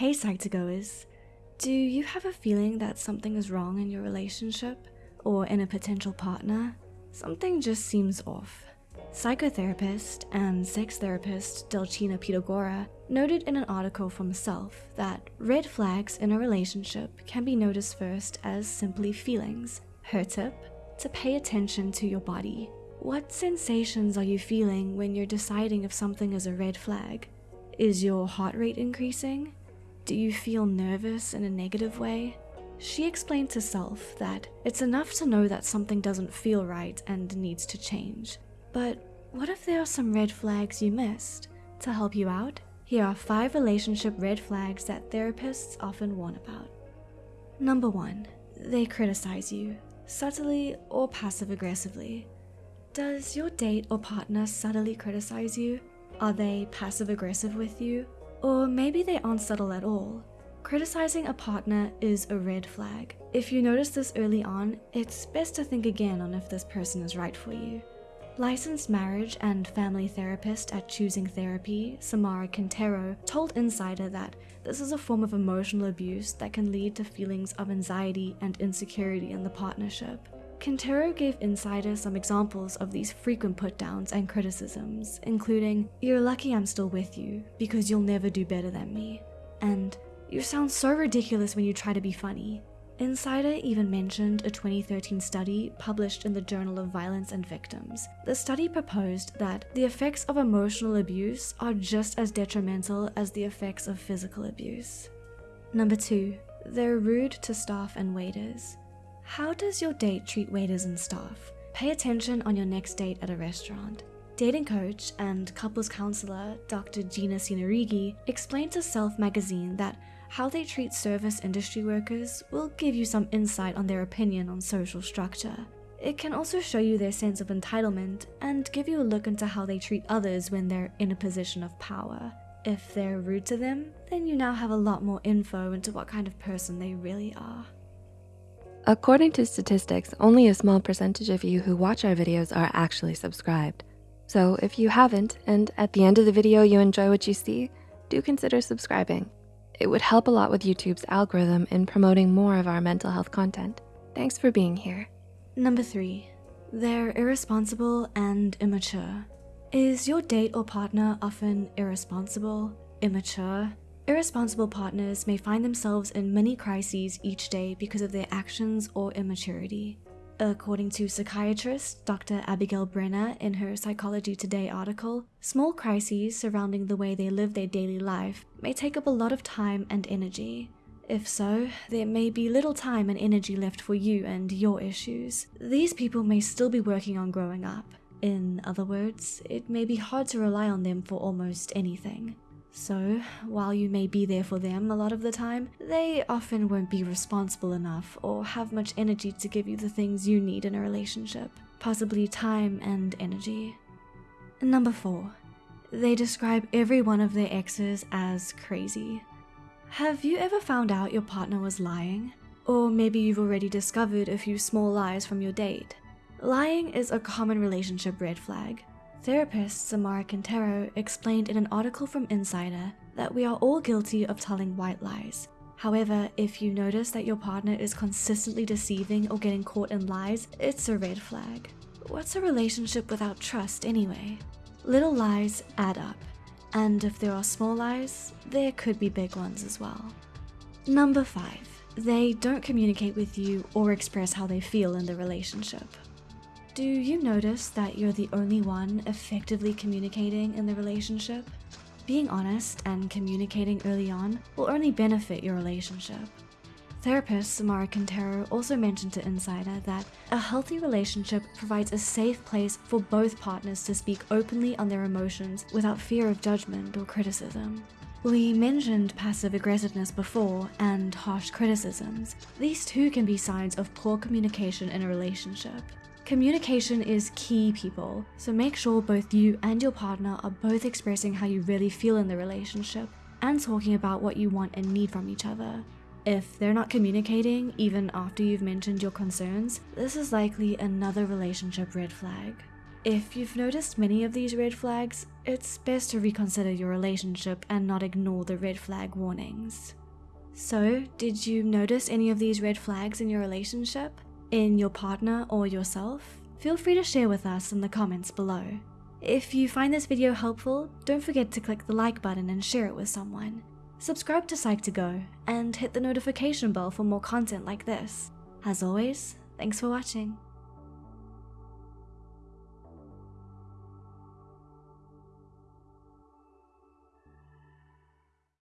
Hey Psych2Goers, do you have a feeling that something is wrong in your relationship or in a potential partner? Something just seems off. Psychotherapist and sex therapist Dulcinea Pitagora noted in an article from Self that red flags in a relationship can be noticed first as simply feelings. Her tip? To pay attention to your body. What sensations are you feeling when you're deciding if something is a red flag? Is your heart rate increasing? Do you feel nervous in a negative way? She explained to Self that it's enough to know that something doesn't feel right and needs to change. But what if there are some red flags you missed? To help you out, here are 5 relationship red flags that therapists often warn about. Number 1. They criticize you, subtly or passive aggressively. Does your date or partner subtly criticize you? Are they passive aggressive with you? Or maybe they aren't subtle at all. Criticizing a partner is a red flag. If you notice this early on, it's best to think again on if this person is right for you. Licensed marriage and family therapist at Choosing Therapy, Samara Quintero, told Insider that this is a form of emotional abuse that can lead to feelings of anxiety and insecurity in the partnership. Quintero gave Insider some examples of these frequent put-downs and criticisms, including, You're lucky I'm still with you, because you'll never do better than me, and You sound so ridiculous when you try to be funny. Insider even mentioned a 2013 study published in the Journal of Violence and Victims. The study proposed that the effects of emotional abuse are just as detrimental as the effects of physical abuse. Number 2. They're rude to staff and waiters. How does your date treat waiters and staff? Pay attention on your next date at a restaurant. Dating coach and couples counselor Dr. Gina Senarighi explained to Self magazine that how they treat service industry workers will give you some insight on their opinion on social structure. It can also show you their sense of entitlement and give you a look into how they treat others when they're in a position of power. If they're rude to them, then you now have a lot more info into what kind of person they really are. According to statistics, only a small percentage of you who watch our videos are actually subscribed. So if you haven't, and at the end of the video you enjoy what you see, do consider subscribing. It would help a lot with YouTube's algorithm in promoting more of our mental health content. Thanks for being here. Number 3. They're irresponsible and immature. Is your date or partner often irresponsible, immature, Irresponsible partners may find themselves in many crises each day because of their actions or immaturity. According to psychiatrist Dr. Abigail Brenner in her Psychology Today article, small crises surrounding the way they live their daily life may take up a lot of time and energy. If so, there may be little time and energy left for you and your issues. These people may still be working on growing up. In other words, it may be hard to rely on them for almost anything. So, while you may be there for them a lot of the time, they often won't be responsible enough or have much energy to give you the things you need in a relationship, possibly time and energy. Number 4. They describe every one of their exes as crazy. Have you ever found out your partner was lying? Or maybe you've already discovered a few small lies from your date. Lying is a common relationship red flag, Therapist Samara Quintero explained in an article from Insider that we are all guilty of telling white lies. However, if you notice that your partner is consistently deceiving or getting caught in lies, it's a red flag. What's a relationship without trust anyway? Little lies add up, and if there are small lies, there could be big ones as well. Number 5. They don't communicate with you or express how they feel in the relationship. Do you notice that you're the only one effectively communicating in the relationship? Being honest and communicating early on will only benefit your relationship. Therapist Samara Quintero also mentioned to Insider that a healthy relationship provides a safe place for both partners to speak openly on their emotions without fear of judgment or criticism. We mentioned passive aggressiveness before and harsh criticisms. These too can be signs of poor communication in a relationship. Communication is key, people, so make sure both you and your partner are both expressing how you really feel in the relationship and talking about what you want and need from each other. If they're not communicating, even after you've mentioned your concerns, this is likely another relationship red flag. If you've noticed many of these red flags, it's best to reconsider your relationship and not ignore the red flag warnings. So, did you notice any of these red flags in your relationship? In your partner or yourself? Feel free to share with us in the comments below. If you find this video helpful, don't forget to click the like button and share it with someone. Subscribe to Psych2Go and hit the notification bell for more content like this. As always, thanks for watching.